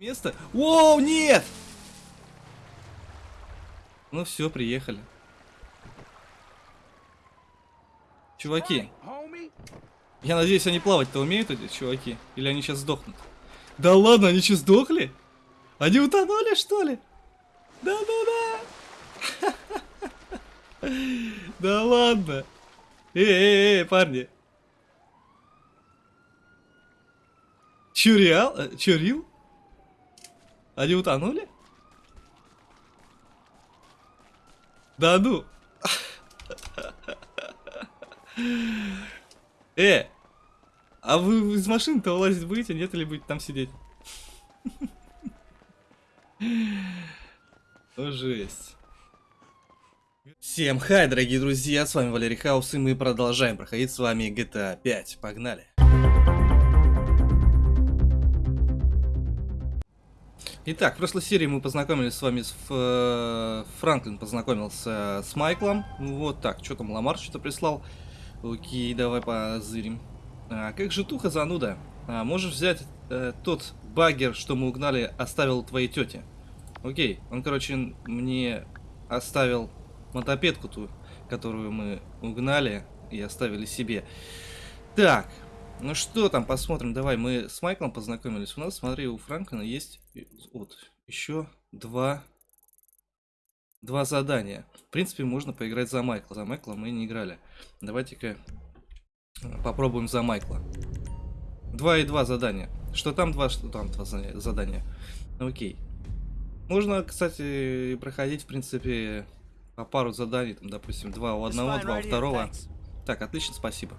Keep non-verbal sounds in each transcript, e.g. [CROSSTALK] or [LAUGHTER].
Место? Воу, нет! Ну все, приехали. Чуваки, я надеюсь, они плавать-то умеют, эти чуваки? Или они сейчас сдохнут? Да ладно, они что, сдохли? Они утонули, что ли? Да-да-да! [LAUGHS] Да ладно! Эй-эй-эй, парни! Чё, реал? Э, Чё, рил? Они утонули? Да ну. Э, а вы из машины-то вылазить будете, нет, или будете там сидеть? Ну, жесть. Всем хай, дорогие друзья, с вами Валерий Хаус, и мы продолжаем проходить с вами GTA 5. Погнали. Итак, в прошлой серии мы познакомились с вами с... Э, Франклин познакомился с Майклом. Вот так, что там, Ламар что-то прислал. Окей, давай позырим. А, как же туха зануда? А, можешь взять э, тот багер, что мы угнали, оставил твоей тете. Окей, он, короче, мне оставил мотопедку ту, которую мы угнали и оставили себе. Так, ну что там, посмотрим. Давай, мы с Майклом познакомились. У нас, смотри, у Франклина есть вот еще два, два задания. В принципе, можно поиграть за Майкла. За Майкла мы не играли. Давайте-ка попробуем за Майкла. Два и два задания. Что там два, что там два задания. Окей. Можно, кстати, проходить, в принципе, по пару заданий. Там, допустим, два у одного, два у второго. Так, отлично, спасибо.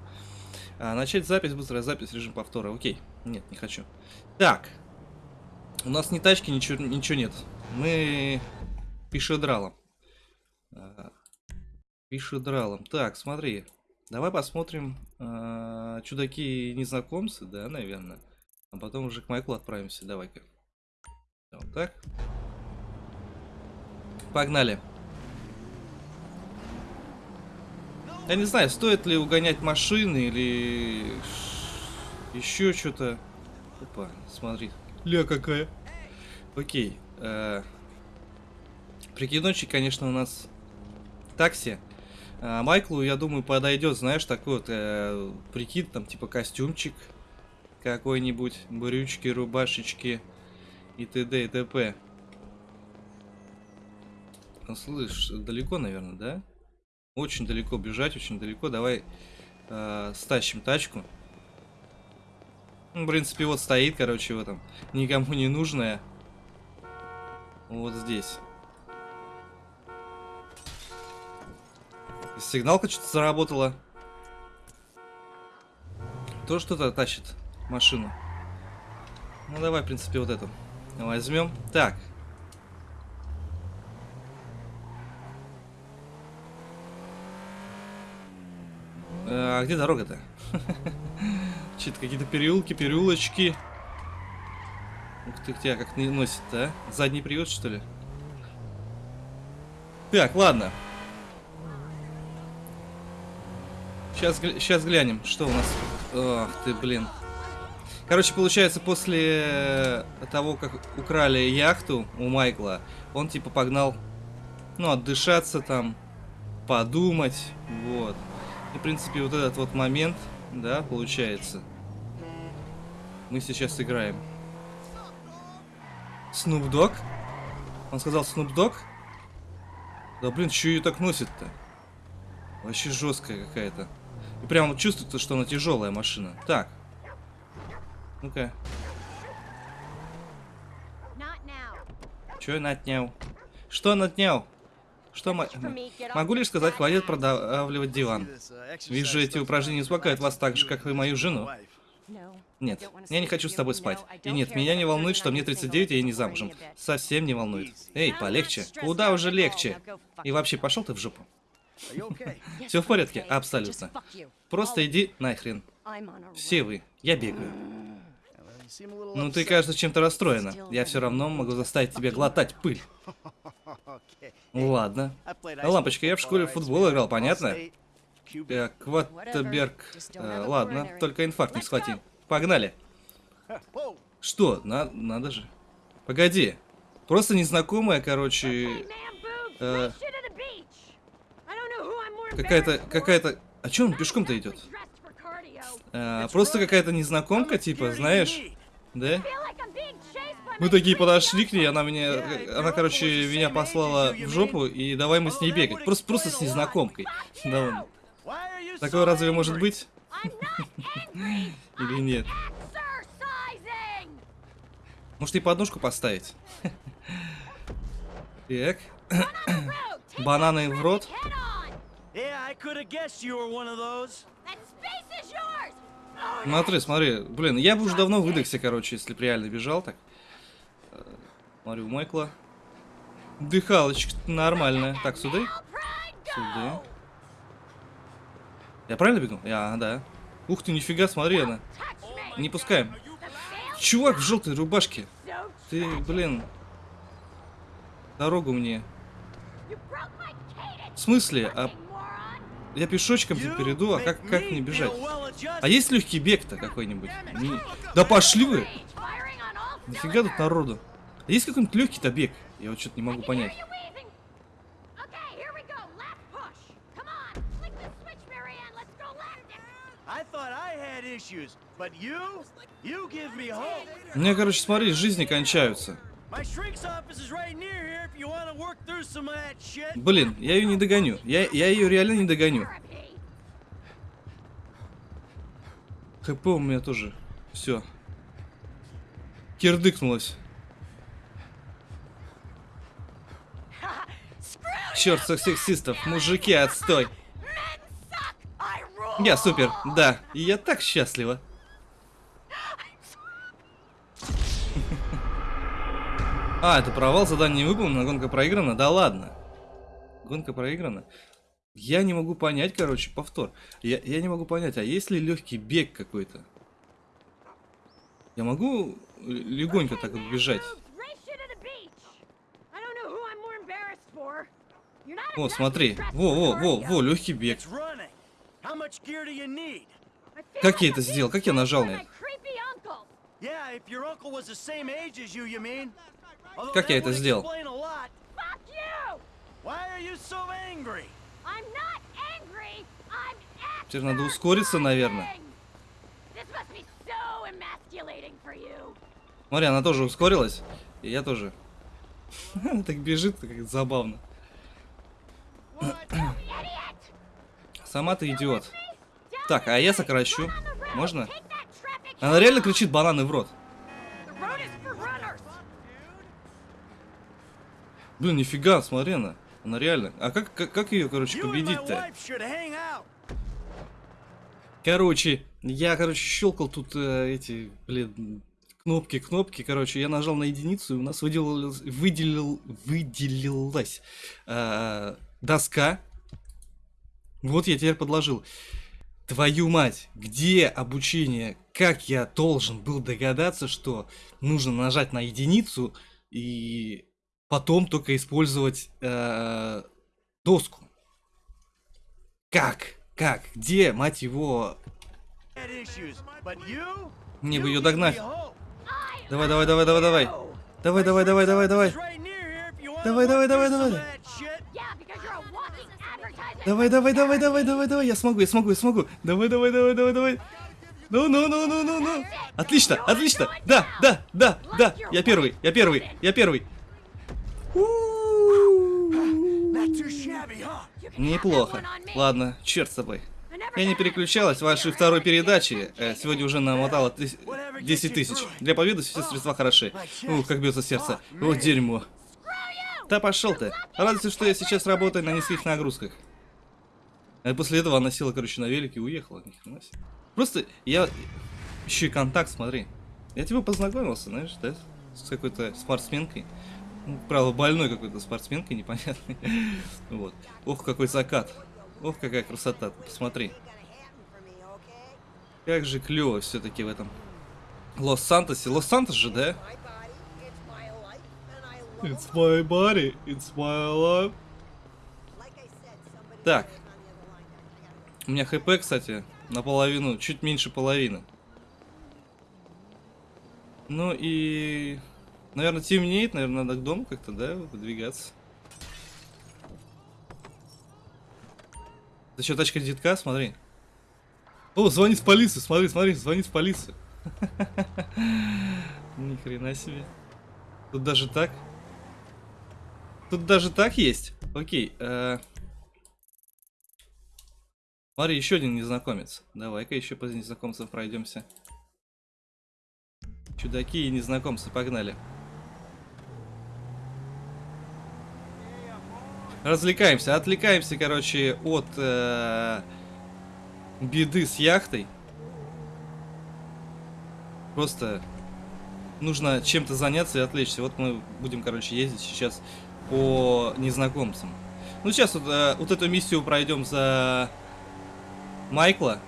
А, начать запись, быстрая запись, режим повтора. Окей. Нет, не хочу. Так. У нас ни тачки, ничего, ничего нет. Мы пишедралом. А, пишедралом. Так, смотри. Давай посмотрим. А, Чудаки-незнакомцы, да, наверное. А потом уже к Майклу отправимся. Давай-ка. Вот так. Погнали. Я не знаю, стоит ли угонять машины или еще что-то. Опа, смотри. Ля какая. Окей. Э, прикидончик, конечно, у нас такси. А Майклу, я думаю, подойдет, знаешь, такой вот э, прикид, там, типа костюмчик какой-нибудь, брючки, рубашечки и т.д. и т.п. Ну, слышь, далеко, наверное, да? Очень далеко бежать, очень далеко. Давай э, стащим тачку. Ну, в принципе, вот стоит, короче, в этом. Никому не нужная. Вот здесь. Сигналка что-то заработала. То что-то тащит машину. Ну, давай, в принципе, вот эту возьмем. Так, А где дорога-то? [LAUGHS] Че-то какие-то переулки, переулочки. Ух ты, тебя как не носит-то, а? Задний привод, что ли? Так, ладно. Сейчас, сейчас глянем, что у нас. Ох ты, блин. Короче, получается, после того, как украли яхту у Майкла, он типа погнал, ну, отдышаться там, подумать, вот. И, в принципе, вот этот вот момент, да, получается. Мы сейчас играем. Snoop Dogg? Он сказал Snoop Dogg? Да, блин, что ее так носит-то? Вообще жесткая какая-то. И прям чувствуется, что она тяжелая машина. Так. Ну-ка. Че натнял? Что натнял? Что могу лишь сказать, хватит продавливать диван. Вижу, эти упражнения успокаивают вас так же, как и мою жену. Нет, я не хочу с тобой спать. И нет, меня не волнует, что мне 39 и я не замужем. Совсем не волнует. Эй, полегче. Куда уже легче? И вообще, пошел ты в жопу. [LAUGHS] Все в порядке? Абсолютно. Просто иди нахрен. Все вы. Я бегаю. Ну ты, кажется, чем-то расстроена. Я все равно могу заставить тебя глотать пыль. [LAUGHS] Ладно. Лампочка, я в школе в футбол играл, понятно? Так, Кваттерберг. А, ладно, только инфаркт не схвати. Погнали. Что? На, надо же. Погоди. Просто незнакомая, короче... э, Какая-то, какая-то... А чё он пешком-то идет? Э, просто какая-то незнакомка, типа, знаешь? Да? Мы такие подошли к ней, она меня, она, короче, меня послала в жопу, и давай мы с ней бегать. Просто, просто с незнакомкой. Да, Такое разве может быть? Или нет? Может, и подножку поставить? Так. Бананы в рот. Смотри, смотри. Блин, я бы уже давно выдохся, короче, если бы реально бежал так. Смотрю, Майкла. Дыхалочка нормальная. Так, сюда. Сюда. Я правильно бегу? Я, да. Ух ты, нифига, смотри она. Не пускаем. Чувак в желтой рубашке. Ты, блин. Дорогу мне. В смысле? А я пешочком перейду, а как, как мне бежать? А есть легкий бег-то какой-нибудь? Не... Да пошли вы! Нифига тут народу. А есть какой-нибудь легкий-то бег? Я вот что-то не могу понять. Мне, короче, смотри, жизни кончаются. Блин, я ее не догоню. Я, я ее реально не догоню. ХП у меня тоже. Все. Кирдыкнулась. Черт, сексистов, мужики, отстой. Я супер, да, я так счастлива. [LAUGHS] А, это провал, задание не выполнено, гонка проиграна? Да ладно. Гонка проиграна. Я не могу понять, короче, повтор. Я, я не могу понять, а есть ли легкий бег какой-то? Я могу легонько так вот бежать? О, смотри. Во, во, во, во, легкий бег. Как я это сделал? Как я нажал на это? Как я это сделал? Теперь надо ускориться, наверное. Смотри, она тоже ускорилась. И я тоже. Она [LAUGHS] так бежит, как забавно. Сама ты идиот. Так, а я сокращу. Можно? Она реально кричит бананы в рот. Блин, нифига, смотри она. Она реально. А как, как, как ее, короче, победить-то? Короче, я, короче, щелкал тут э, эти, блин, кнопки, кнопки, короче, я нажал на единицу, и у нас выделилась, выделил, выделилась э, доска. Вот я теперь подложил. Твою мать, где обучение? Как я должен был догадаться, что нужно нажать на единицу и потом только использовать э, доску. Как? Как? Где, мать его? Мне бы ее догнать. Давай, давай, давай, давай, давай. Давай, давай, давай, давай, давай. Давай, давай, давай, давай. Давай, давай, давай, давай, давай, давай. Я смогу, я смогу, я смогу. Давай, давай, давай, давай, давай. Ну, ну, ну, ну, ну, ну. Отлично, отлично. Да, да, да, да. Я первый, я первый, я первый. Неплохо. Ладно, черт с тобой. Я не переключалась в вашей второй передаче. Э, сегодня уже намотала 10 тысяч. Для победы все средства хороши. Ух, как бьется сердце. Вот дерьмо. Да пошел ты. Радуйся, что я сейчас работаю на низких нагрузках. А после этого она села, короче, на велике и уехала. Просто я... Еще и контакт, смотри. Я тебе познакомился, знаешь, да? С какой-то спортсменкой. Ну, правда, больной какой-то спортсменкой, непонятный. [LAUGHS] вот. Ох, какой закат. Ох, какая красота. Посмотри. Как же клево все-таки в этом. Лос-Сантосе. Лос-Сантос же, да? It's my body, it's my life. Так. У меня хп, кстати, наполовину, чуть меньше половины. Ну и Наверное, темнеет, наверное, надо к дому как-то, да, выдвигаться. Это что, тачка детка? Смотри. О, звонит в полицию, смотри, смотри, звонит в полицию. [LAUGHS] Ни хрена себе. Тут даже так. Тут даже так есть. Окей. Э... Смотри, еще один незнакомец. Давай-ка еще по незнакомцам пройдемся. Чудаки и незнакомцы, погнали. Развлекаемся, отвлекаемся, короче, от э, беды с яхтой. Просто нужно чем-то заняться и отвлечься. Вот мы будем, короче, ездить сейчас по незнакомцам. Ну, сейчас вот, э, вот эту миссию пройдем за Майкла.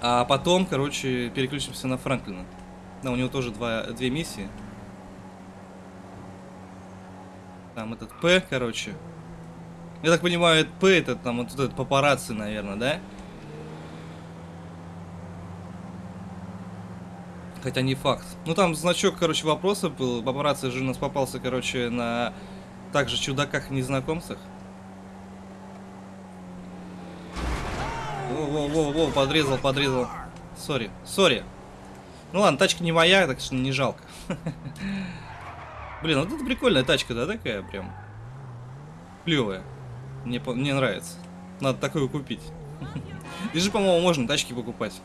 А потом, короче, переключимся на Франклина. Да, у него тоже два, две миссии. Там этот П, короче. Я так понимаю, это П, это там вот этот папарацци, наверное, да? Хотя не факт. Ну там значок, короче, вопроса был. Папарацци же у нас попался, короче, на также чудаках и. Во-во-во, подрезал, подрезал. Сори, сори. Ну ладно, тачка не моя, так что не жалко. [LAUGHS] Блин, вот это прикольная тачка, да, такая прям. Клевая. Мне, мне нравится. Надо такую купить. [LAUGHS] Здесь же, по-моему, можно тачки покупать.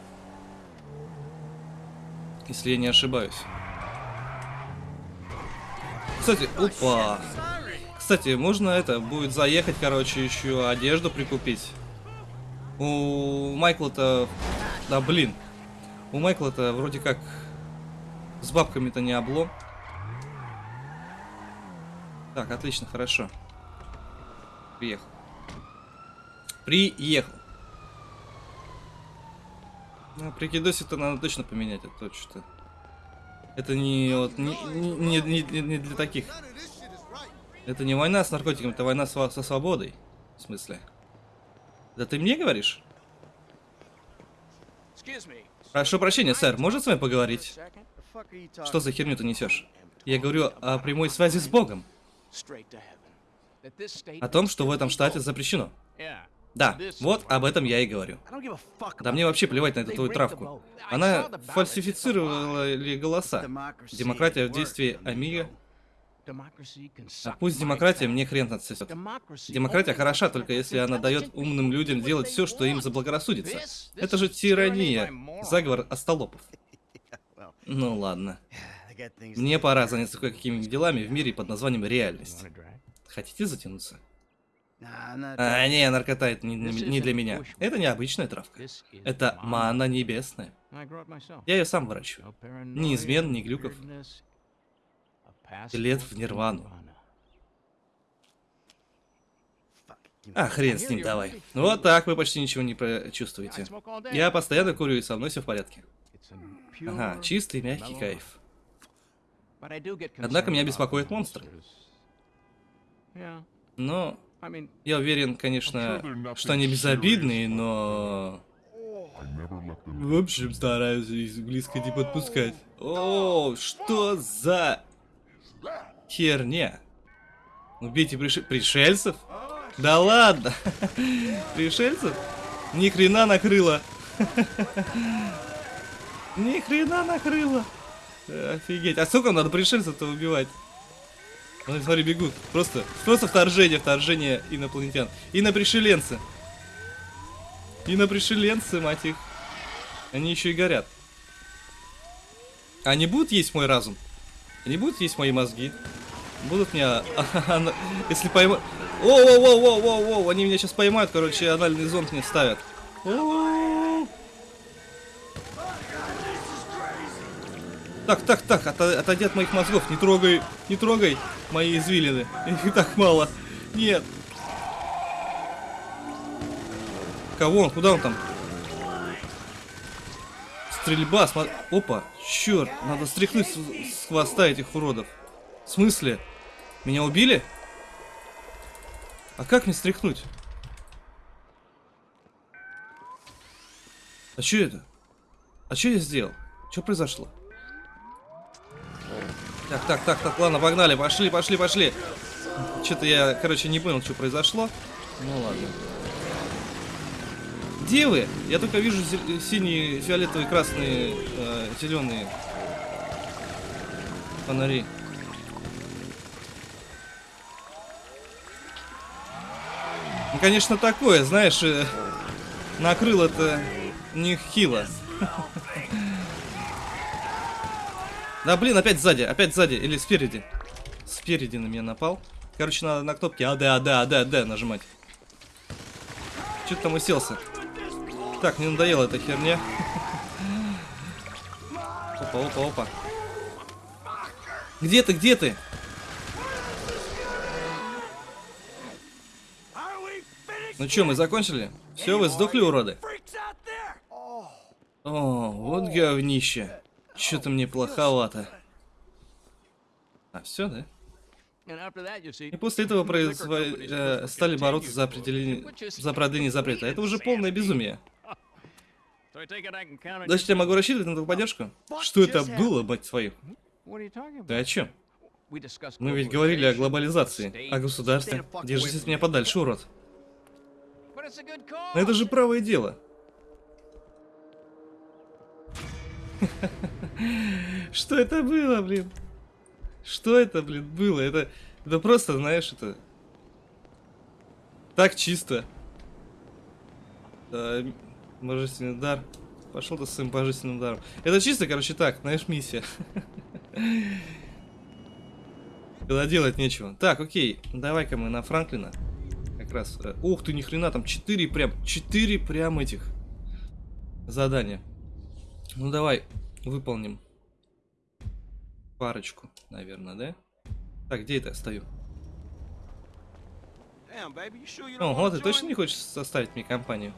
Если я не ошибаюсь. Кстати, опа. Кстати, можно это, будет заехать, короче, еще одежду прикупить. У Майкла-то... Да, блин. У Майкла-то вроде как с бабками-то не облом. Так, отлично, хорошо. Приехал. Приехал. Ну, прикидосик-то надо точно поменять, а то что-то... Это не, вот, не, не, не, не для таких. Это не война с наркотиками, это война со, со свободой. В смысле? Да ты мне говоришь? Прошу прощения, сэр, может с вами поговорить? Что за херню ты несешь? Я говорю о прямой связи с Богом. О том, что в этом штате запрещено. Да, вот об этом я и говорю. Да мне вообще плевать на эту твою травку. Она фальсифицировала ли голоса. Демократия в действии Амига. А пусть демократия мне хрен отсосет. Демократия хороша, только если она дает умным людям делать все, что им заблагорассудится. Это же тирания. Заговор остолопов. [LAUGHS] Ну ладно. [SIGHS] Мне пора заняться кое-какими делами в мире под названием реальность. Хотите затянуться? А, не, наркота это не, не для меня. Это необычная травка. Это мана небесная. Я ее сам выращиваю. Ни измен, ни глюков. Лет в нирвану. А, хрен с ним, давай. Вот так вы почти ничего не чувствуете. Я постоянно курю, и со мной все в порядке. Ага, чистый, мягкий кайф. Однако меня беспокоят монстры. Но я уверен, конечно, что они безобидные, но... В общем, стараюсь близко не подпускать. О, что за херня? Убейте приш... пришельцев? Да ладно! [LAUGHS] Пришельцев? Ни хрена накрыло. [LAUGHS] Ни хрена накрыло. Офигеть. А сколько надо пришельцев-то убивать? Ну, смотри, бегут. Просто, просто вторжение, вторжение инопланетян. Инопришеленцы. Инопришеленцы, мать их. Они еще и горят. Они будут есть мой разум? Они будут есть мои мозги? Будут меня... [LAUGHS] Если поймают... Воу-воу-воу-воу-воу! Они меня сейчас поймают, короче, анальный зонд мне ставят. Так, так, так, от, отойди от моих мозгов, не трогай, не трогай мои извилины. [LAUGHS] Их так мало. Нет. Кого он? Куда он там? Стрельба, смотри. Опа, черт, надо стряхнуть с, с хвоста этих уродов. В смысле? Меня убили? А как мне стряхнуть? А что это? А что я сделал? Что произошло? Так, так, так, так, ладно, погнали, пошли, пошли, пошли. Что-то я, короче, не понял, что произошло. Ну ладно. Где вы? Я только вижу синие, фиолетовые, красные, э, зеленые фонари. Ну, конечно, такое, знаешь, э, накрыл это не хило. [LAUGHS] Да блин, опять сзади, опять сзади, или спереди. Спереди на меня напал. Короче, надо на кнопке АД, АД, АД, АД нажимать. Че ты там уселся? Так, мне надоела эта херня. Опа, опа, опа. Где ты, где ты? Ну что, мы закончили? Все, вы сдохли, уроды? О, вот говнище. Что-то мне плоховато. А, все, да? И после этого произво... э, стали бороться за определение... за продление запрета. Это уже полное безумие. Значит, я могу рассчитывать на твою поддержку? Что это было, мать твою? Ты о чем? Мы ведь говорили о глобализации, о государстве. Держись от меня подальше, урод. Но это же правое дело. [LAUGHS] Что это было, блин? Что это, блин, было? Это, это просто, знаешь, это... Так чисто. Божественный дар. Пошел ты с своим божественным даром. Это чисто, короче, так, знаешь, миссия. Когда делать нечего. Так, окей, давай-ка мы на Франклина. Как раз. Э, ух ты, ни хрена, там 4 прям, 4 прям этих задания. Ну давай, выполним парочку, наверное, да? Так, где это стою? Ого, ты точно не хочешь составить мне компанию?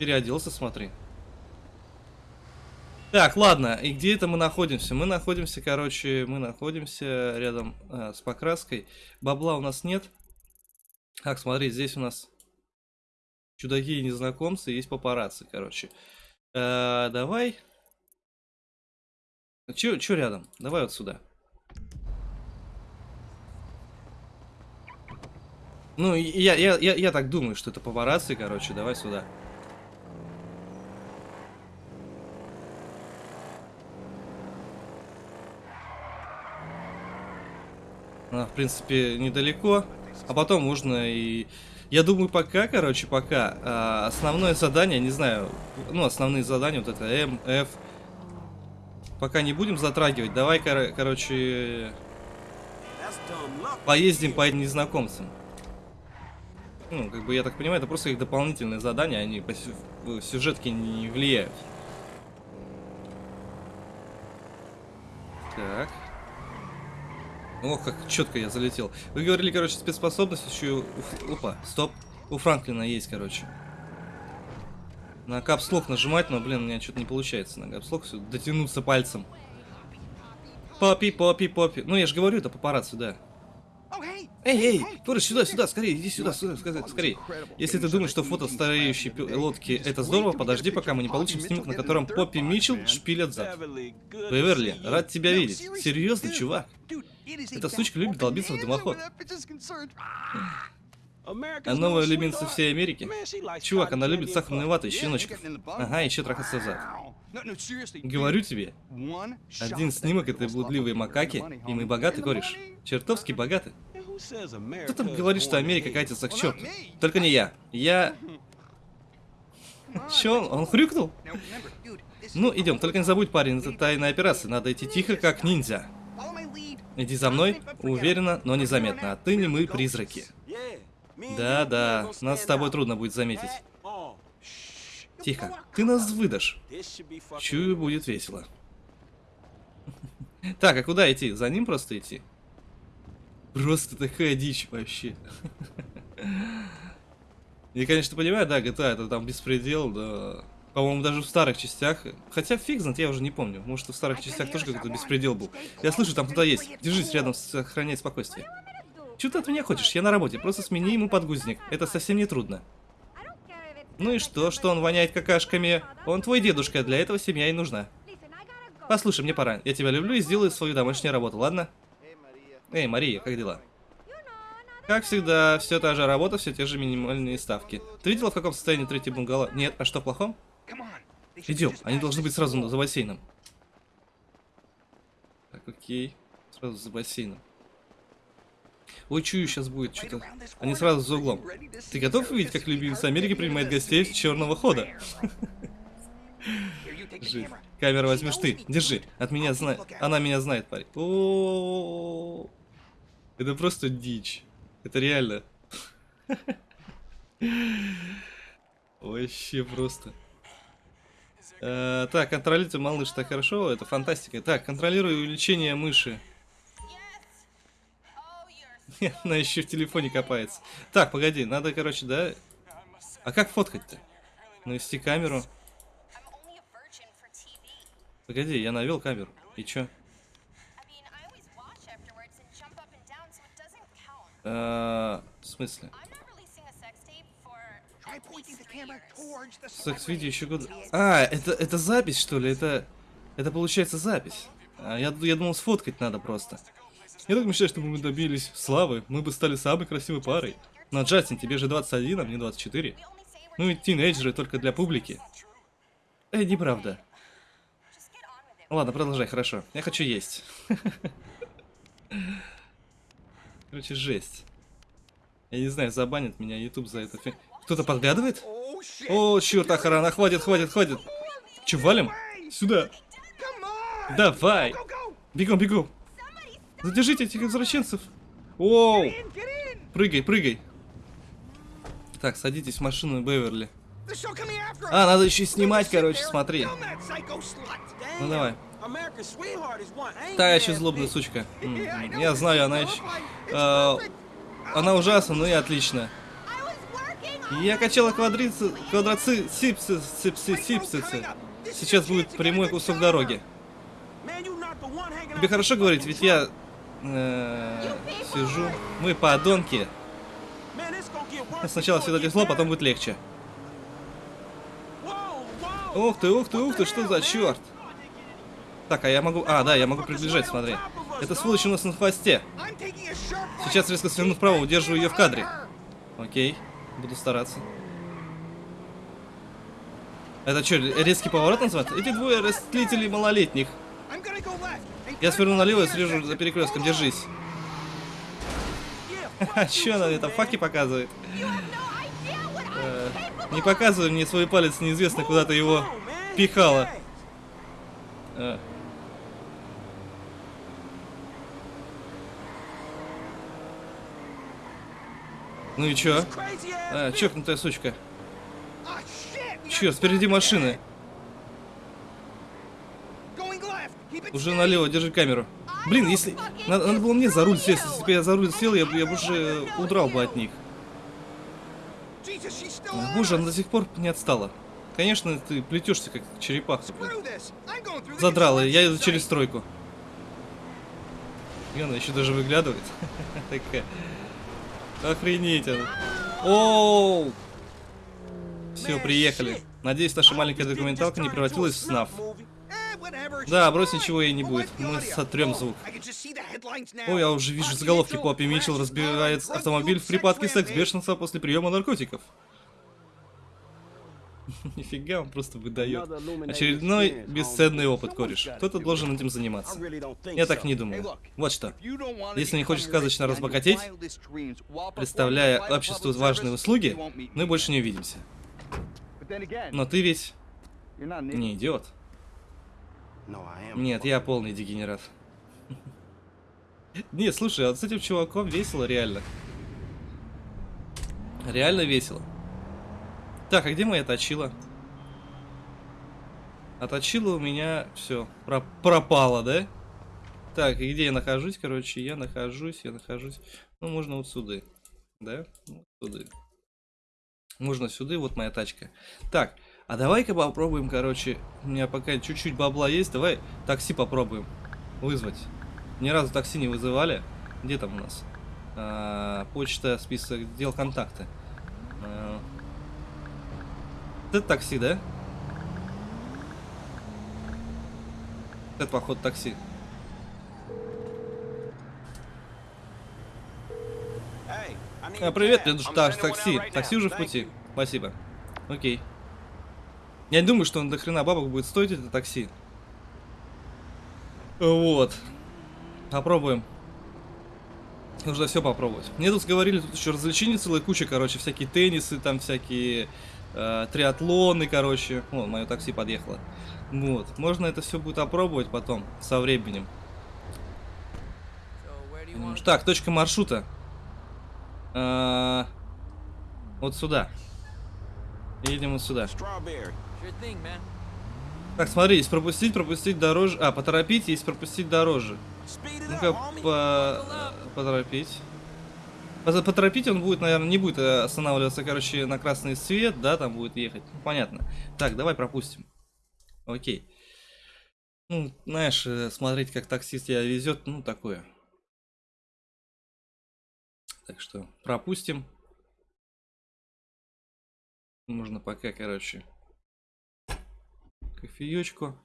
Переоделся, смотри. Так, ладно, и где это мы находимся? Мы находимся, короче, мы находимся рядом э, с покраской. Бабла у нас нет. Так, смотри, здесь у нас чудаки и незнакомцы, есть папарацци, короче. Э, давай. Че, че рядом? Давай вот сюда. Ну, я, я, я, я так думаю, что это папарацци, короче, давай сюда. А, в принципе, недалеко. А потом можно и... Я думаю, пока, короче, пока а, основное задание, не знаю, ну, основные задания, вот это М, F, пока не будем затрагивать. Давай, кор короче, поездим по этим незнакомцам. Ну, как бы, я так понимаю, это просто их дополнительные задания, они по сюжетке не влияют. Так. Ох, как четко я залетел. Вы говорили, короче, спецспособность еще... Опа, стоп. У Франклина есть, короче. На капслок нажимать, но, блин, у меня что-то не получается на капслок все дотянуться пальцем. Попи, попи, попи. Ну, я же говорю, это папарацци, да. Эй, эй, Форест, сюда, сюда, скорее, иди сюда, сюда, скорее. Если ты думаешь, что фото стареющей лодки это здорово, подожди, пока мы не получим снимок, на котором Поппи Митчелл шпилят зад. Беверли, рад тебя видеть. Серьезно, чувак? Эта сучка любит долбиться в дымоход. А новая любимца всей Америки? Чувак, она любит сахарную вату и щеночков. Ага, еще трахаться зад. Говорю тебе, один снимок этой блудливой макаки, и мы богаты, кореш. Чертовски богаты. Кто там говорит, что Америка катится к черту? Только не я. Я... [LAUGHS] Че, он хрюкнул? Ну, идем, только не забудь, парень, это тайная операция. Надо идти тихо, как ниндзя. Иди за мной, уверенно, но незаметно. Отныне мы призраки. Да-да, нас с тобой трудно будет заметить. Тихо, ты нас выдашь. Чую, будет весело. [LAUGHS] Так, а куда идти? За ним просто идти? Просто такая дичь вообще. Я, конечно, понимаю, да, GTA это там беспредел, да. По-моему, даже в старых частях. Хотя фиг знает, я уже не помню. Может, в старых частях тоже какой-то беспредел был. Я слышу, там кто-то есть. Держись рядом, сохраняй спокойствие. Чего ты от меня хочешь? Я на работе. Просто смени ему подгузник. Это совсем не трудно. Ну и что, что он воняет какашками? Он твой дедушка, для этого семья и нужна. Послушай, мне пора. Я тебя люблю и сделаю свою домашнюю работу, ладно? Эй, Мария, как дела? Как всегда, все та же работа, все те же минимальные ставки. Ты видела, в каком состоянии третий бунгало? Нет, а что в плохом? Идем, они должны быть сразу за бассейном. Так, окей. Сразу за бассейном. Ой, чую, сейчас будет что-то. Они сразу за углом. Ты готов увидеть, как любимец Америки принимает гостей с черного хода? [LAUGHS] Камера возьмешь ты. Держи. От меня знает. Она меня знает, парень. Это просто дичь. Это реально. Вообще просто. Э, так, контролируйте малыш, так хорошо, это фантастика. Так, контролирую увеличение мыши. [LAUGHS] Она еще в телефоне копается. Так, погоди, надо, короче, да? А как фоткать-то? Навести камеру. Погоди, я навел камеру. И чё? А, в смысле? Секс-видео еще год... А, это, это запись, что ли? Это, это получается запись. А, я, я думал, сфоткать надо просто. Я так мечтаю, чтобы мы добились славы. Мы бы стали самой красивой парой. Но, Джастин, тебе же 21, а мне 24. Ну и тинейджеры только для публики. Эй, неправда. Ладно, продолжай, хорошо. Я хочу есть. [LAUGHS] Короче, жесть. Я не знаю, забанит меня YouTube за это. Кто-то подглядывает? О, черт, охрана, хватит, хватит, хватит. Че, валим? Сюда. Давай. Бегом, бегом. Задержите этих извращенцев. Оу. Прыгай, прыгай. Так, садитесь в машину Беверли. А, надо еще снимать, короче, смотри. Ну давай. Та еще злобная сучка. [LAUGHS] Я знаю, она еще... Э, она ужасна, но и отлично. Я качала квадрицы... Квадроци... Сипсы... Сипсы... Сипсицы. Сейчас будет прямой кусок дороги. Тебе хорошо говорить, ведь я... Э, сижу. Мы подонки. Сначала всегда тяжело, потом будет легче. Ух ты, ух ты, ух ты, что за черт? Так, а я могу... А, да, я могу приближать, смотри. Это сволочь у нас на хвосте. Сейчас резко сверну вправо, удерживаю ее в кадре. Окей, буду стараться. Это что, резкий поворот называется? Эти двое растлителей малолетних. Я сверну налево и срежу за перекрестком, держись. [LAUGHS] А что она это факи показывает? Э, не показывай мне свой палец, неизвестно куда ты его пихала. Ну и чё? А, чокнутая сучка. Чё, спереди машины. Уже налево, держи камеру. Блин, если... Надо, надо было мне за руль сесть. Если бы я за руль сел, я, я бы уже удрал бы от них. Боже, она до сих пор не отстала. Конечно, ты плетешься как черепаха. Задрала, я иду через стройку. И она еще даже выглядывает. [LAUGHS] Такая. Охренеть. Оу! Все, приехали. Надеюсь, наша маленькая документалка не превратилась в СНАФ. Да, брось ничего ей не будет. Мы сотрем звук. О, я уже вижу заголовки. Поппи Митчелл разбивает автомобиль в припадке секс-бешенства после приема наркотиков. [LAUGHS] Нифига, он просто выдает. Очередной бесценный опыт, кореш. Кто-то должен этим заниматься. Я так не думаю. Вот что. Если не хочешь сказочно разбогатеть, представляя обществу важные услуги, мы больше не увидимся. Но ты ведь не идиот. Нет, я полный дегенерат. [LAUGHS] Нет, слушай, а с этим чуваком весело реально. Реально весело. Так, а где моя точила? А точила у меня все про пропала, да? Так, и где я нахожусь, короче? Я нахожусь, я нахожусь. Ну, можно вот сюда. Да? Вот сюда. Можно сюда, вот моя тачка. Так, а давай-ка попробуем, короче. У меня пока чуть-чуть бабла есть. Давай такси попробуем вызвать. Ни разу такси не вызывали. Где там у нас? А, почта, список дел, контакты. А, Это такси, да? Это, походу, такси. А, привет, мне нужно так, такси. Такси уже в пути. Спасибо. Окей. Я не думаю, что он до хрена бабок будет стоить это такси. Вот. Попробуем. Нужно все попробовать. Мне тут говорили, тут еще развлечений целая куча, короче, всякие теннисы, там всякие э, триатлоны, короче. Вон, мое такси подъехало. Вот. Можно это все будет опробовать потом, со временем. Так, точка маршрута. А, вот сюда. Едем вот сюда. Так, смотри, есть пропустить, пропустить дороже. А, поторопить, есть пропустить дороже. Ну-ка, по... поторопить. Поторопить он будет, наверное, не будет останавливаться, короче, на красный свет, да, там будет ехать. Ну, понятно. Так, давай пропустим. Окей. Ну, знаешь, э, смотреть, как таксист тебя везет, ну, такое. Так что пропустим. Можно пока, короче, кофеечку.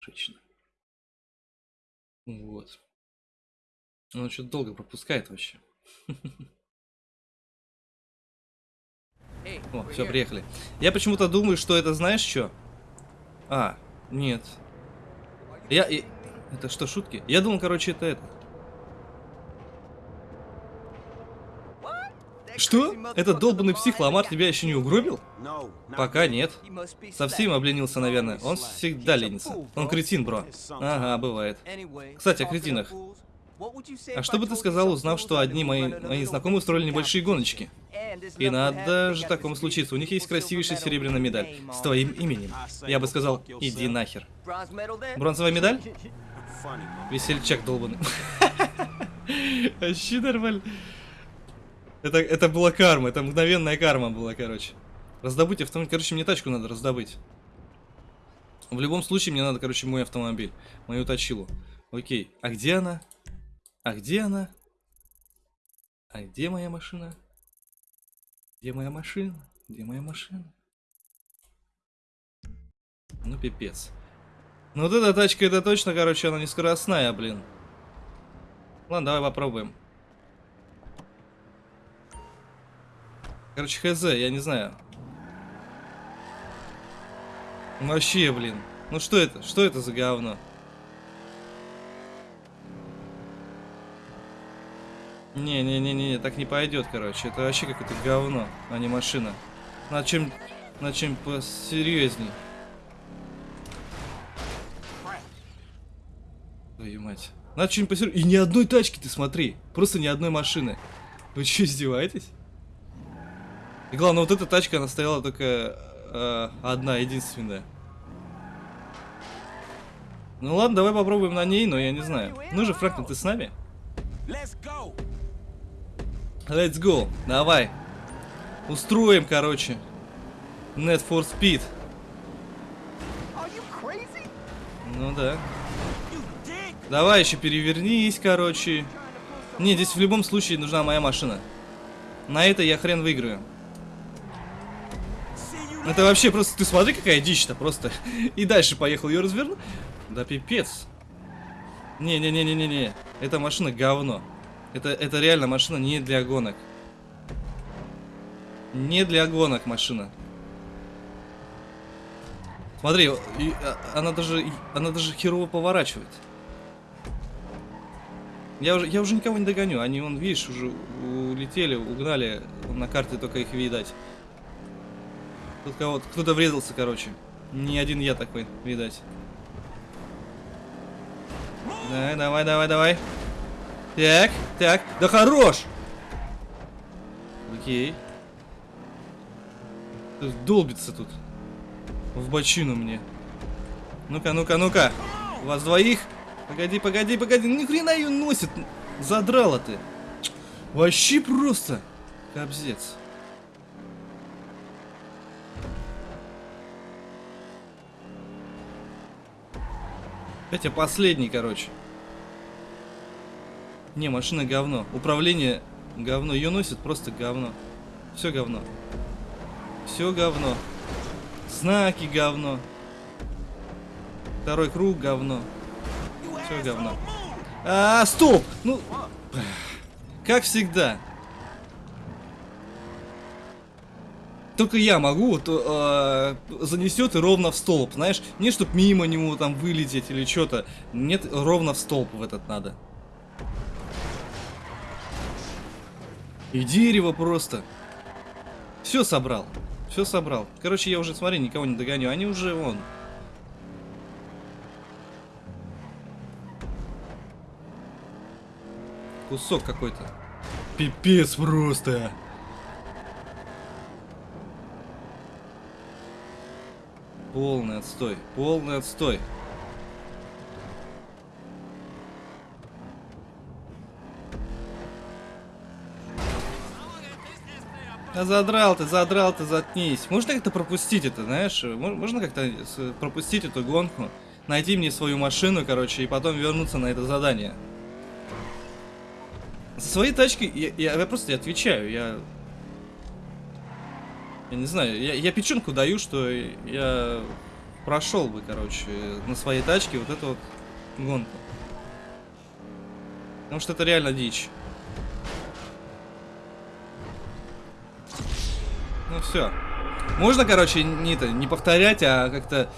Женщина. Вот. Он что-то долго пропускает вообще. О, все, приехали. Я почему-то думаю, что это знаешь что? А, нет. Я... Это что, шутки? Я думал, короче, это это. Что? Этот долбанный псих Ламар тебя еще не угробил? Пока нет. Совсем обленился, наверное. Он всегда ленится. Он кретин, бро. Ага, бывает. Кстати, о кретинах. А что бы ты сказал, узнав, что одни мои, мои знакомые устроили небольшие гоночки? И надо же такому случиться. У них есть красивейшая серебряная медаль с твоим именем. Я бы сказал, иди нахер. Бронзовая медаль? Весельчак долбанный. [LAUGHS] Вообще нормально. Это, это была карма, это мгновенная карма была, короче. Раздобыть автомобиль. Короче, мне тачку надо раздобыть. В любом случае, мне надо, короче, мой автомобиль. Мою точилу. Окей. А где она? А где она? А где моя машина? Где моя машина? Где моя машина? Ну, пипец. Ну, вот эта тачка, это точно, короче, она не скоростная, блин. Ладно, давай попробуем. Короче, хз, я не знаю. Вообще, блин. Ну что это? Что это за говно? Не-не-не-не, так не пойдет, короче. Это вообще какое-то говно, а не машина. На чем, на чем посерьезней. Твою мать. Надо что-нибудь посерьезней. И ни одной тачки ты смотри. Просто ни одной машины. Вы что, издеваетесь? И главное, вот эта тачка, она стояла только э, одна, единственная. Ну ладно, давай попробуем на ней, но я не знаю. Ну же, Фрэнклин, ты с нами? Let's go. Let's go. Давай. Устроим, короче. Net for Speed. Ну да. Давай еще перевернись, короче. Не, здесь в любом случае нужна моя машина. На это я хрен выиграю. Это вообще просто, ты смотри, какая дичь-то просто. И дальше поехал, ее развернул. Да пипец. Не-не-не-не-не-не. Эта машина говно. Это, это реально машина не для гонок. Не для гонок машина. Смотри, а, она даже, она даже херово поворачивает. Я уже, я уже никого не догоню. Они, вон, видишь, уже улетели, угнали. На карте только их видать. Тут кого-то, кто-то врезался, короче. Не один я такой, видать. Давай, давай, давай, давай. Так, так. Да хорош! Окей. Долбится тут. В бочину мне. Ну-ка, ну-ка, ну-ка. Вас двоих? Погоди, погоди, погоди. Ни хрена ее носит. Задрала ты. Вообще просто. Кобзец. Хотя последний, короче. Не, машина говно. Управление Говно. Ее носит просто говно. Все говно. Все говно. Знаки говно. Второй круг говно. Все говно. А, стоп! Ну, [SIGHS] как всегда. Только я могу, вот э, занесет и ровно в столб, знаешь, не чтоб мимо него там вылететь или что-то. Нет, ровно в столб в этот надо. И дерево просто. Все собрал. Все собрал. Короче, я уже, смотри, никого не догоню. Они уже вон. Кусок какой-то. Пипец просто. Полный отстой. Полный отстой. Да задрал ты, задрал ты, заткнись. Можно как-то пропустить это, знаешь? Можно как-то пропустить эту гонку? Найти мне свою машину, короче, и потом вернуться на это задание. За свои тачки я, я, я просто отвечаю, я... Я не знаю, я, я печенку даю, что я прошел бы, короче, на своей тачке вот эту вот гонку. Потому что это реально дичь. Ну все. Можно, короче, не, это, не повторять, а как-то...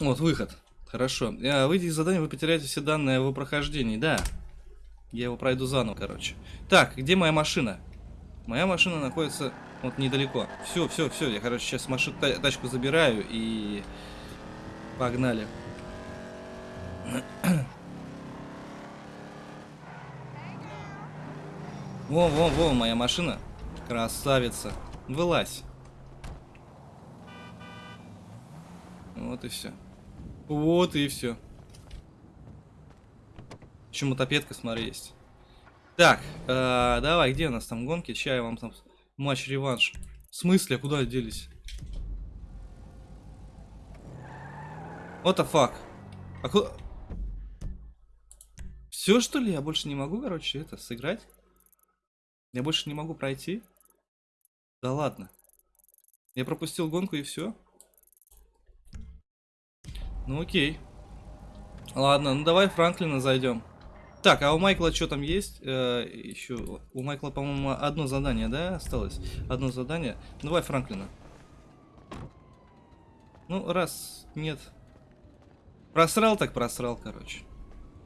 Вот, выход. Хорошо. А, выйдя из задания, вы потеряете все данные о его прохождении. Да. Я его пройду заново, короче. Так, где моя машина? Моя машина находится вот недалеко. Все, все, все. Я, короче, сейчас машину, тачку забираю и... Погнали. Во, во, во, моя машина. Красавица. Вылазь. Вот и все. Вот и все. Еще мотопедка, смотри, есть. Так, э, давай, где у нас там гонки? Сейчас я вам там матч-реванш. В смысле, куда делись? What the fuck? А куда... Все, что ли? Я больше не могу, короче, это, сыграть? Я больше не могу пройти? Да ладно. Я пропустил гонку и все? Ну окей. Ладно, ну давай Франклина зайдем. Так, а у Майкла что там есть? Э, еще у Майкла, по-моему, одно задание, да, осталось? Одно задание. Давай Франклина. Ну, раз нет. Просрал, так просрал, короче.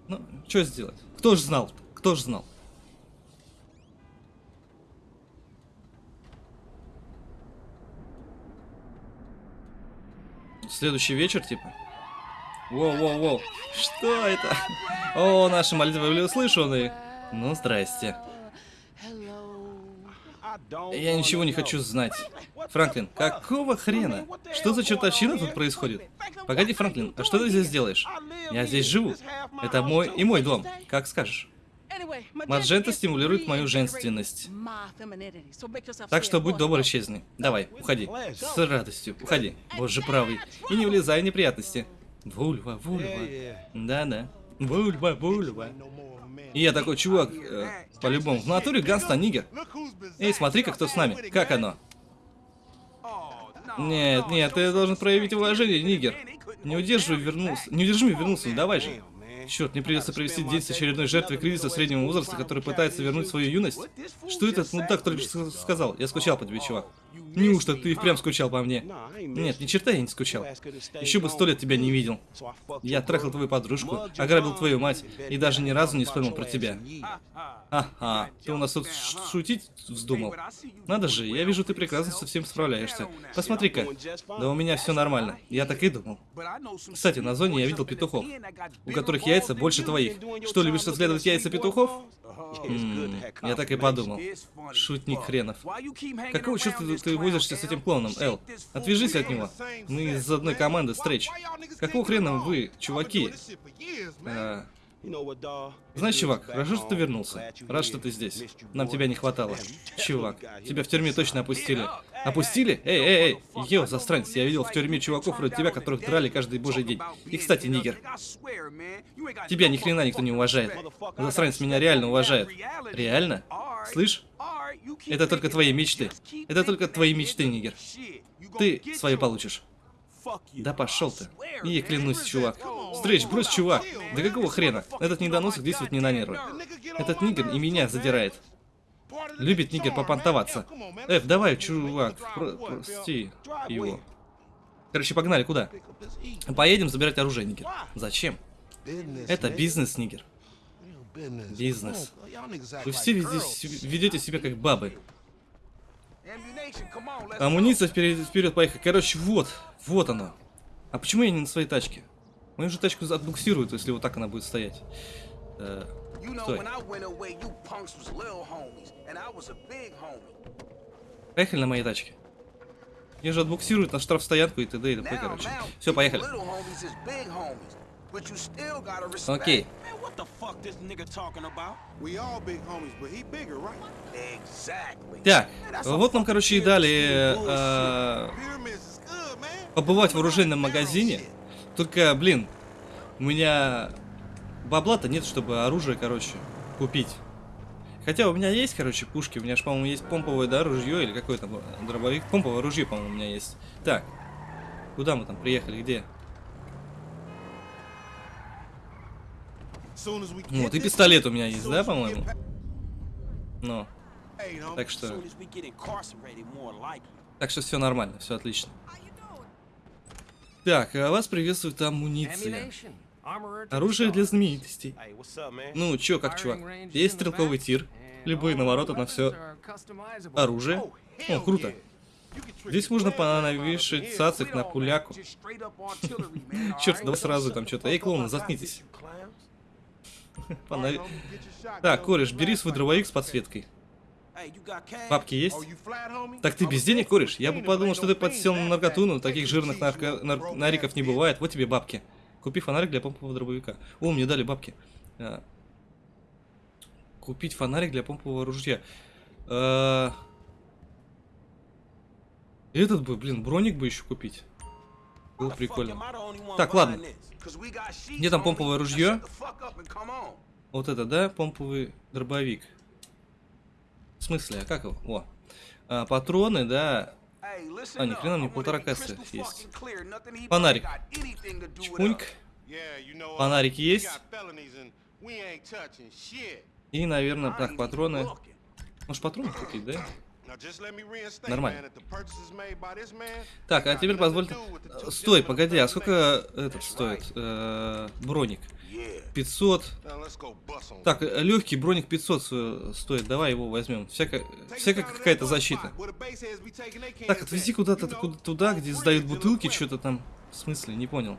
Ну, что сделать? Кто ж знал? Кто ж знал? Следующий вечер, типа? Воу-воу-воу. Что это? О, наши молитвы были услышаны. Ну, здрасте. Я ничего не хочу знать. Франклин, какого хрена? Что за чертовщина тут происходит? Погоди, Франклин, а что ты здесь делаешь? Я здесь живу. Это мой и мой дом. Как скажешь. Маджента стимулирует мою женственность. Так что будь добр, исчезни. Давай, уходи. С радостью, уходи. Боже правый. И не влезай в неприятности. Вульва, вульва. Да-да. Вульва, вульва. И я такой, чувак, э, по-любому, в натуре Ганста Нигер. Эй, смотри-ка, кто с нами. Как оно? Нет, нет, ты должен проявить уважение, Нигер. Не удерживай, вернулся. Не удержи, вернулся, не давай же. Черт, мне придется провести день с очередной жертвой кризиса среднего возраста, который пытается вернуть свою юность. Что этот мудак только что сказал? Я скучал по тебе, чувак. Неужто ты впрямь скучал по мне? Нет, ни черта я не скучал. Еще бы сто лет тебя не видел. Я трахал твою подружку, ограбил твою мать и даже ни разу не вспомнил про тебя. Ага, ты у нас тут шутить вздумал? Надо же, я вижу, ты прекрасно со всем справляешься. Посмотри-ка. Да у меня все нормально. Я так и думал. Кстати, на зоне я видел петухов, у которых яйца больше твоих. Что, любишь разглядывать яйца петухов? М я так и подумал. Шутник хренов. Какого черта ты возишься с этим клоуном, Эл? Отвяжись от него. Мы из одной команды, Стрэч. Какого хрена вы, чуваки? А, Знаешь, чувак, хорошо, что ты вернулся. Рад, что ты здесь. Нам тебя не хватало. Чувак, тебя в тюрьме точно опустили. Опустили? Эй, эй, эй, йо, застранец, я видел в тюрьме чуваков вроде тебя, которых драли каждый божий день. И, кстати, нигер, тебя ни хрена никто не уважает. Застранец меня реально уважает. Реально? Слышь? Это только твои мечты. Это только твои мечты, нигер. Ты свои получишь. Да пошел ты. И клянусь, чувак. Стрэч, брось, чувак. Да какого хрена? Этот недоносок действует не на нервы. Этот нигер и меня задирает. Любит нигер попонтоваться. Эф, давай, чувак, про прости его. Короче, погнали, куда? Поедем забирать оружие, нигер. Зачем? Это бизнес, нигер. Бизнес. Вы все ведете, ведете себя как бабы. Амуниция вперед, вперед, поехали. Короче, вот, вот оно. А почему я не на своей тачке? Мою же тачку отбуксируют, если вот так она будет стоять. Э, стой. Поехали на моей тачке. Мне же отбуксируют на штрафстоянку и т.д. и т.п. короче. Все, поехали. Окей. Так, вот нам, короче, и дали э, побывать в оружейном магазине. Только, блин, у меня бабла-то нет, чтобы оружие, короче, купить. Хотя у меня есть, короче, пушки. У меня же, по-моему, есть помповое, да, ружье или какое там дробовик. Помповое ружье, по-моему, у меня есть. Так, куда мы там приехали, где? Вот, и пистолет у меня есть, да, по-моему? Ну. Так что... Так что все нормально, все отлично. Так, а вас приветствует амуниция. Оружие для знаменитостей. Ну, чё, как чувак? Есть стрелковый тир. Любые навороты на все. Оружие. О, круто. Здесь можно понавешать цацик на пуляку. [LAUGHS] Черт, давай сразу там что-то. Эй, клоуны, заткнитесь. [LAUGHS] Фонари... Так, кореш, бери свой дробовик с подсветкой. Бабки есть? Так ты без денег, кореш? Я бы подумал, что ты подсел на наркоту, но таких жирных нарко... нар... нариков не бывает. Вот тебе бабки. Купи фонарик для помпового дробовика. О, мне дали бабки. А... Купить фонарик для помпового ружья. А... Этот бы, блин, броник бы еще купить. Было прикольно. Так, ладно. Где там помповое ружье? Вот это, да? Помповый дробовик. В смысле? А как его? О. А, патроны, да. А, ни хрена, мне полтора кассы есть. Фонарик. Чпуньк. Фонарик есть. И, наверное, так, патроны. Может, патроны купить, да? Нормально. Так, а теперь позвольте... Стой, погоди, а сколько этот стоит? Э, броник. 500. Так, легкий броник 500 стоит. Давай его возьмем. Всякая, всякая какая-то защита. Так, отвези куда-то куда туда, где сдают бутылки, что-то там. В смысле, не понял.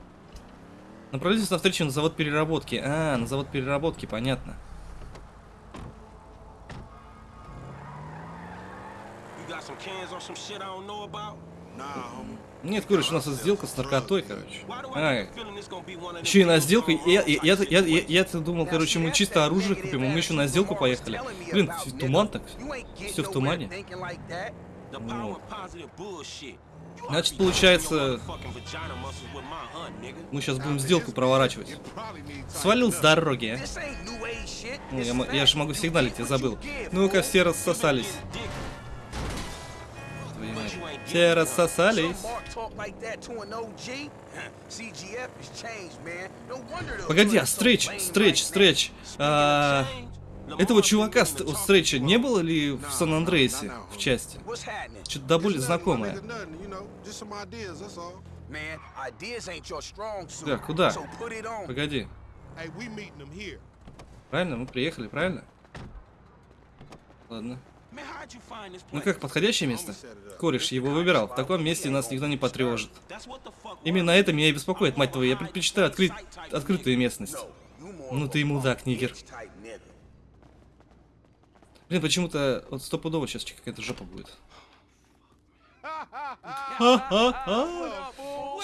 Направляйтесь на встречу на завод переработки. А, на завод переработки, понятно. Нет, короче, у нас сделка с наркотой, короче. А, еще и на сделку. Я, я, я, я, я, я думал, короче, мы чисто оружие купим, а мы еще на сделку поехали. Блин, туман так. Все в тумане. Ну. Значит, получается, мы сейчас будем сделку проворачивать. Свалил с дороги, а? Ну, я, я же могу сигналить, я забыл. Ну-ка, все рассосались. Все рассосались. [LAUGHS] Погоди, а стретч, стретч, стретч. А, этого чувака стреча не было ли в Сан-Андреасе в части? Что-то до боли знакомое. Так, куда? Погоди. Правильно, мы приехали, правильно? Ладно. Ну как, подходящее место? Кореш его выбирал. В таком месте нас никто не потревожит. Именно это меня и беспокоит, мать твою. Я предпочитаю открыть открытую местность. Ну ты мудак, нигер. Блин, почему-то вот стопудово сейчас какая-то жопа будет.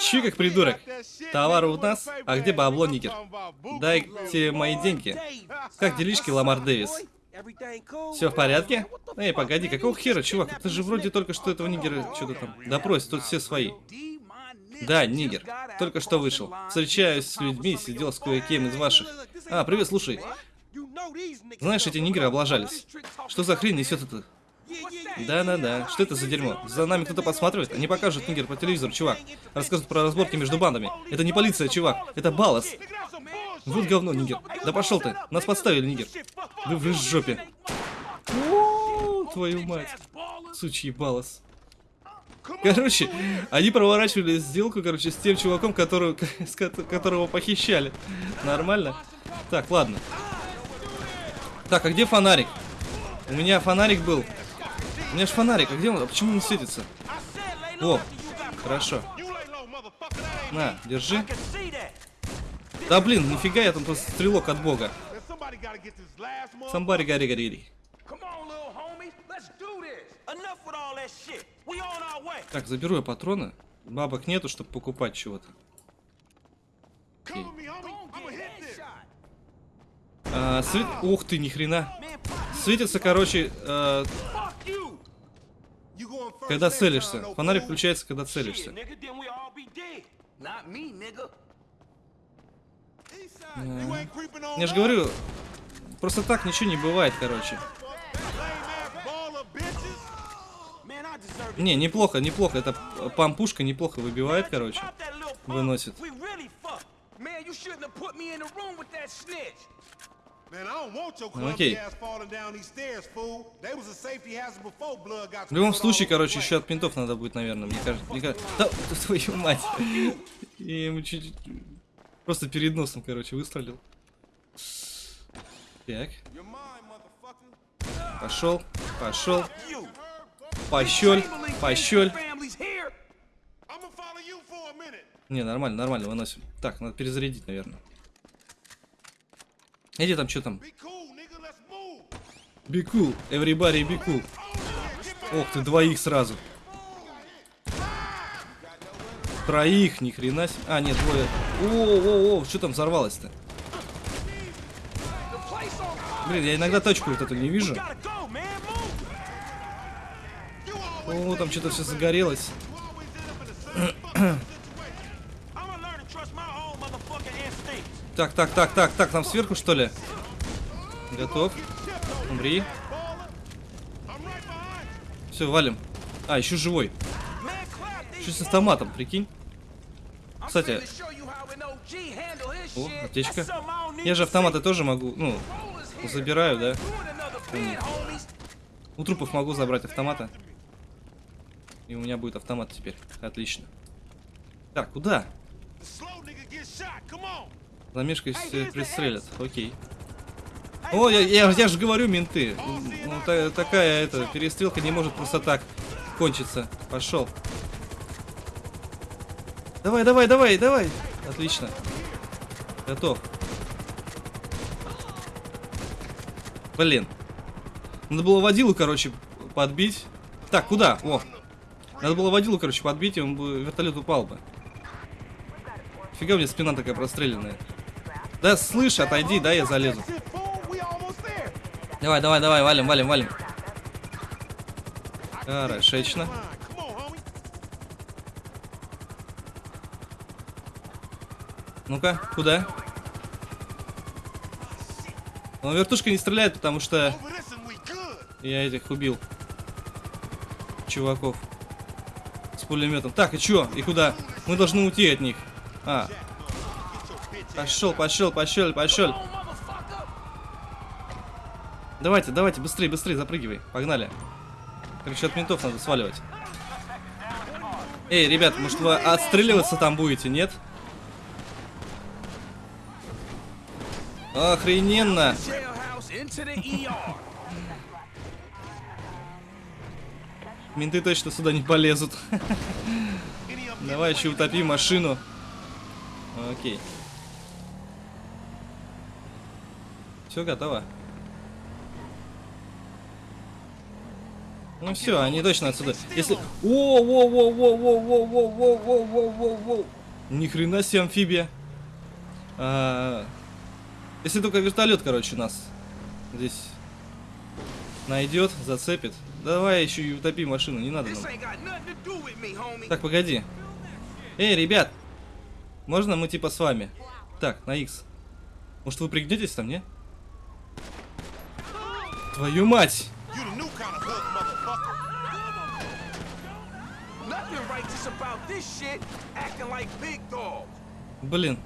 Че как придурок? Товар у нас? А где бабло, нигер? Дайте мои деньги. Как делишки, Ламар Дэвис? Все в порядке? Эй, погоди, какого хера, чувак? Ты же вроде только что этого нигера что-то там. Допрос, тут все свои. Да, нигер. Только что вышел. Встречаюсь с людьми, сидел с кое-кем из ваших. А, привет, слушай. Знаешь, эти нигеры облажались. Что за хрень несет это? Да-да-да, что это за дерьмо? За нами кто-то подсматривает? Они покажут нигер по телевизору, чувак. Рассказывают про разборки между бандами. Это не полиция, чувак. Это Балас. Вот говно, нигер. Да пошел ты. Нас подставили, нигер. Вы в жопе. Твою мать. Сучий Балас. Короче, они проворачивали сделку, короче, с тем чуваком, которого, [LAUGHS] с которого похищали. Нормально? Так, ладно. Так, а где фонарик? У меня фонарик был. У меня же фонарик, а где он? А почему он светится? О, хорошо. На, держи. Да блин, нифига я там просто стрелок от бога. Самбари гари гарири. Так, заберу я патроны. Бабок нету, чтобы покупать чего-то. А, свет... Ух ты, ни хрена. Светится, короче, э... когда целишься. Фонарик включается, когда целишься. Я же говорю, просто так ничего не бывает, короче. Не, неплохо, неплохо. Это пампушка неплохо выбивает, короче. Выносит. Окей. В любом случае, короче, еще от пинтов надо будет, наверное, мне кажется. Мне кажется... Да, [LAUGHS] твою мать. И ему чуть-чуть... Просто перед носом, короче, выстрелил. Так. Пошел, пошел. Пощель, пощель. Не, нормально, нормально, выносим. Так, надо перезарядить, наверное. Иди там, что там? Be cool, everybody be cool. Ох ты, двоих сразу. Троих, ни хрена себе. А, нет, двое. О, о, о, что там взорвалось-то? Блин, я иногда тачку вот эту не вижу. О, там что-то все загорелось. [COUGHS] Так, так, так, так, так, там сверху что ли? Готов. Умри. Все, валим. А, еще живой. Что с автоматом, прикинь? Кстати. О, аптечка. Я же автоматы тоже могу, ну, забираю, да? У трупов могу забрать автоматы. И у меня будет автомат теперь. Отлично. Так, куда? Замешкаясь, пристрелят. Окей. О, я, я, я же говорю, менты. Ну, та, такая эта перестрелка не может просто так кончиться. Пошел. Давай, давай, давай, давай. Отлично. Готов. Блин. Надо было водилу, короче, подбить. Так, куда? О. Надо было водилу, короче, подбить, и он бы вертолет упал бы. Фига у меня спина такая простреленная. Да, слышь, отойди, да, я залезу. Давай, давай, давай, валим, валим, валим. Хорошечно. Ну-ка, куда? Но вертушка не стреляет, потому что я этих убил. Чуваков. С пулеметом. Так, и чё? И куда? Мы должны уйти от них. А, Пошел, пошел, пошел, пошел. Давайте, давайте, быстрее, быстрее, запрыгивай. Погнали. Короче, от ментов надо сваливать. Эй, ребят, может вы отстреливаться там будете, нет? Охрененно! Менты точно сюда не полезут. Давай еще утопи машину. Окей. Все готово. Ну все, они точно отсюда. Если... О, во, во, во, во, во, во, во, во, во, во, во. Ни хрена себе амфибия. А, Если только вертолет, короче, нас здесь найдет, зацепит. Давай еще и утопи машину, не надо нам. Так, погоди. Эй, ребят! Можно мы типа с вами? Так, на X. Может вы пригнетесь там, не? Твою мать! You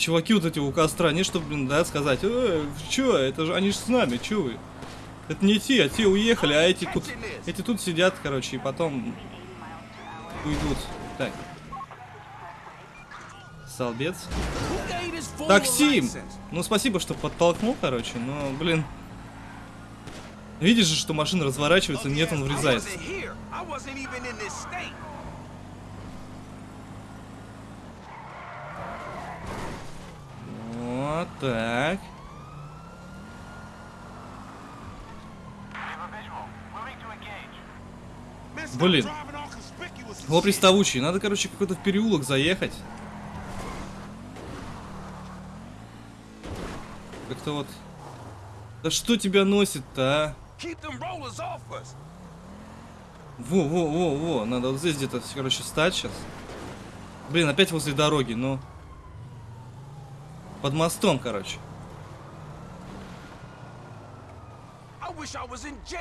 Чуваки вот эти у костра, не чтобы, блин, да, сказать, э, чё, это же, они же с нами, чё вы? Это не те, а те уехали, а эти тут, эти тут сидят, короче, и потом уйдут. Так. A Такси! Ну, спасибо, что подтолкнул, короче, но, блин. Видишь же, что машина разворачивается, нет, он врезается. Так. Блин. Его приставучий. Надо, короче, какой-то в переулок заехать. Как-то вот... Да что тебя носит-то, а? Во-во-во-во. Надо вот здесь где-то, короче, стать сейчас. Блин, опять возле дороги, но... Ну. Под мостом, короче.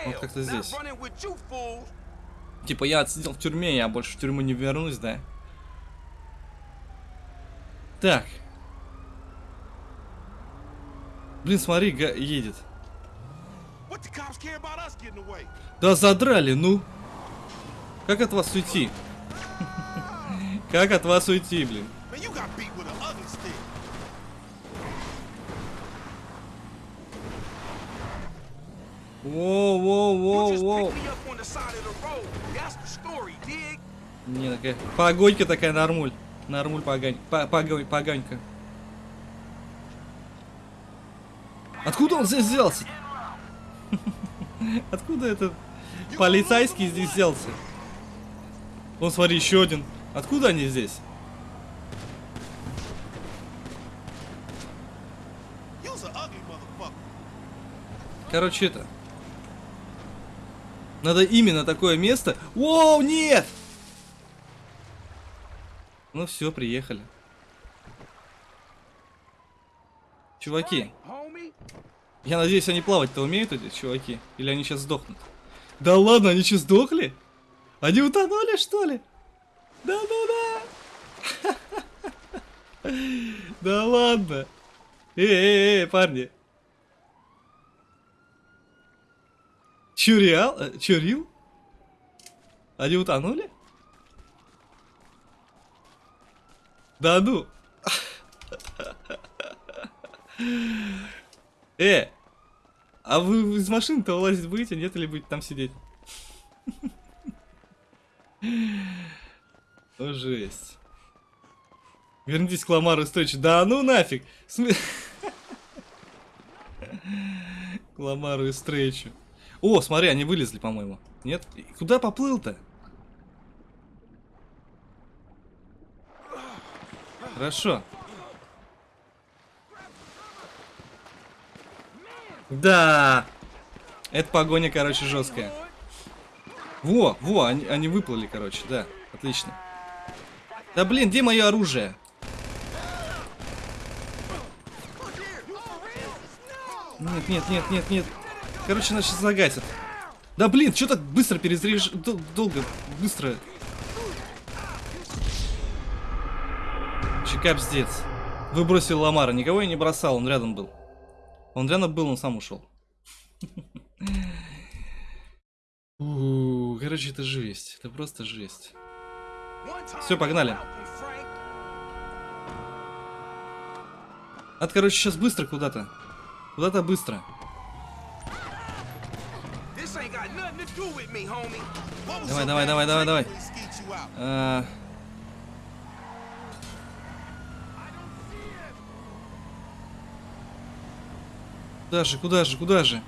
Вот как-то здесь. Типа я отсидел в тюрьме, я больше в тюрьму не вернусь, да? Так. Блин, смотри, га- едет. Да задрали, ну. Как от вас уйти? [LAUGHS] Как от вас уйти, блин? Воу, воу, воу, воу. Не, такая погонька такая, нормуль. Нормуль погонь, погонь, погонька. Откуда он здесь взялся? [LAUGHS] Откуда этот полицейский здесь взялся? Вон, смотри, еще один. Откуда они здесь? Короче, это... Надо именно такое место... Воу, нет! Ну все, приехали. Чуваки, я надеюсь, они плавать-то умеют, эти чуваки? Или они сейчас сдохнут? Да ладно, они что, сдохли? Они утонули, что ли? Да-да-да! [LAUGHS] Да ладно! Эй-эй-эй, парни! Чуриал? Э, Чурил? Они утонули? Да ну! [LAUGHS] Э! А вы из машины-то вылазить будете, нет, или будете там сидеть? [LAUGHS] О, жесть. Вернитесь к Ламару Стрейчу. Да ну нафиг! [LAUGHS] К Ламару и. О, смотри, они вылезли, по-моему. Нет? И Куда поплыл-то? Хорошо. Да. Это погоня, короче, жесткая. Во, во, они, они выплыли, короче, да. Отлично. Да блин, где мое оружие? Нет, нет, нет, нет, нет. Короче, нас сейчас. Да блин, что так быстро перезаряж... дол- Долго, быстро. Че капздец. Выбросил Ламара. Никого я не бросал, он рядом был. Он рядом был, он сам ушел. [LAUGHS] Короче, это жесть. Это просто жесть. Всё, погнали. Надо, короче, сейчас быстро куда-то. Куда-то быстро. Давай, давай, давай, давай, давай. А, Куда же, куда же, куда же?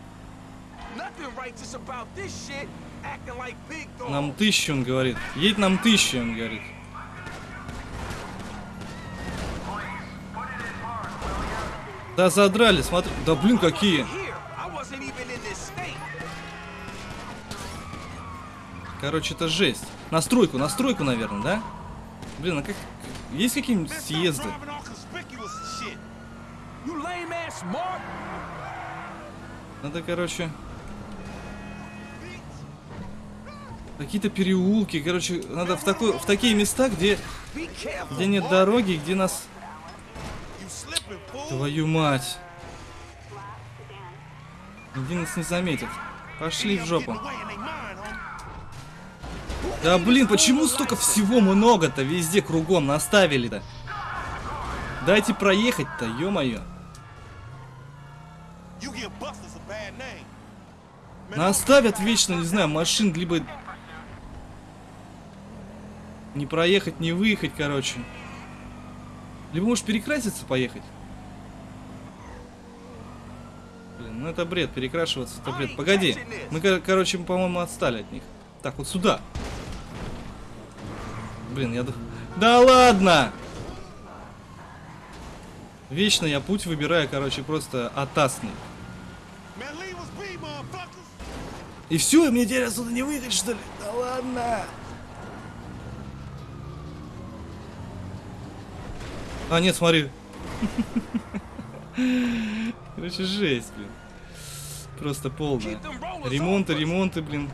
Нам тысячу, он говорит. Едь нам тысячу, он говорит. Да задрали, смотри. Да блин, какие. Короче, это жесть. Настройку, настройку, наверное, да? Блин, а как... Есть какие-нибудь съезды? Надо, короче... Какие-то переулки, короче, надо в, такой, в такие места, где, где нет дороги, где нас... Твою мать. Где нас не заметят. Пошли в жопу. Да блин, почему столько всего много-то везде кругом наставили-то? Дайте проехать-то, ё-моё. Наставят вечно, не знаю, машин, либо... Не проехать, не выехать, короче. Либо может перекраситься поехать. Блин, ну это бред, перекрашиваться это бред. Погоди, мы, кор- короче, по-моему, отстали от них. Так, вот сюда. Блин, я... Да ладно! Вечно я путь выбираю, короче, просто атасный. И все, и мне теперь отсюда не выехать, что ли? Да ладно. А, нет, смотри. [LAUGHS] Короче, жесть, блин. Просто полная. Ремонты, ремонты, блин.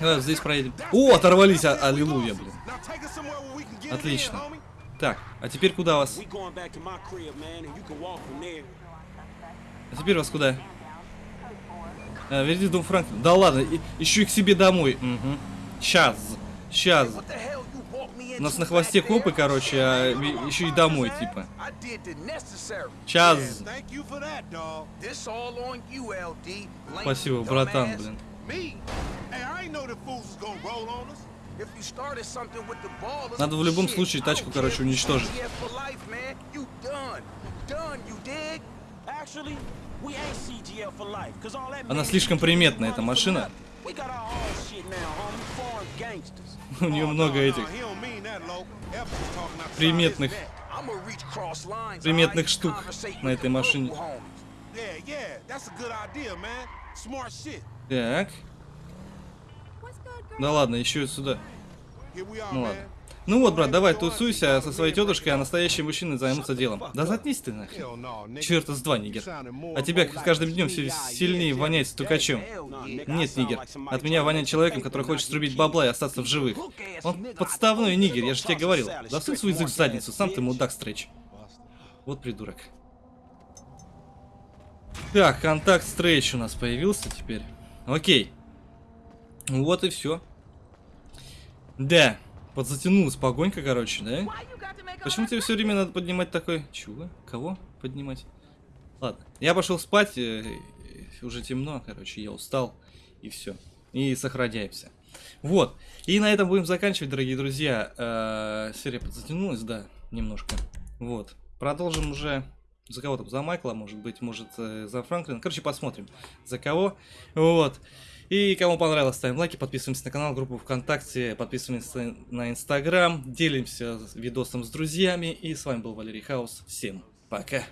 Давай, здесь проедем. О, оторвались, а- аллилуйя, блин. Отлично. Так, а теперь куда вас? А теперь вас куда? А, верните дом Франклина. Да ладно, и- еще и к себе домой. Угу. Сейчас. Сейчас. У нас на хвосте копы, короче, а еще и домой, типа. I did the necessary. Час. Yeah, thank you for that, dog. This all on you, LD. lame Спасибо, братан, блин. Надо в любом случае тачку, короче, уничтожить. Она слишком приметная, эта машина. У нее Oh, много этих приметных. Приметных штук на этой машине. Yeah, yeah, that's a good idea, man. Так. Да ладно, еще и сюда. Ну ладно. Ну вот, брат, давай тусуйся со своей тетушкой, а настоящие мужчины займутся делом. Да заткнись ты нахрен. Черт из два, нигер. А тебя с каждым днем все сильнее воняет стукачом. Нет, нигер. От меня воняет человеком, который хочет срубить бабла и остаться в живых. Он подставной нигер, я же тебе говорил. Засунь свой язык в задницу, сам ты мудак стрэч. Вот придурок. Так, контакт стрэч у нас появился теперь. Окей. Вот и все. Да, подзатянулась погонька, короче, да? Почему тебе все время надо поднимать такой... Чего? Кого поднимать? Ладно, я пошел спать, э, э, уже темно, короче, я устал, и все. И сохраняемся. Вот, и на этом будем заканчивать, дорогие друзья. Э, серия подзатянулась, да, немножко. Вот, продолжим уже за кого там, за Майкла, может быть, может, э, за Франклина. Короче, посмотрим, за кого. Вот. И кому понравилось, ставим лайки, подписываемся на канал, группу ВКонтакте, подписываемся на Инстаграм, делимся видосом с друзьями. И с вами был Валерий Хаус. Всем пока.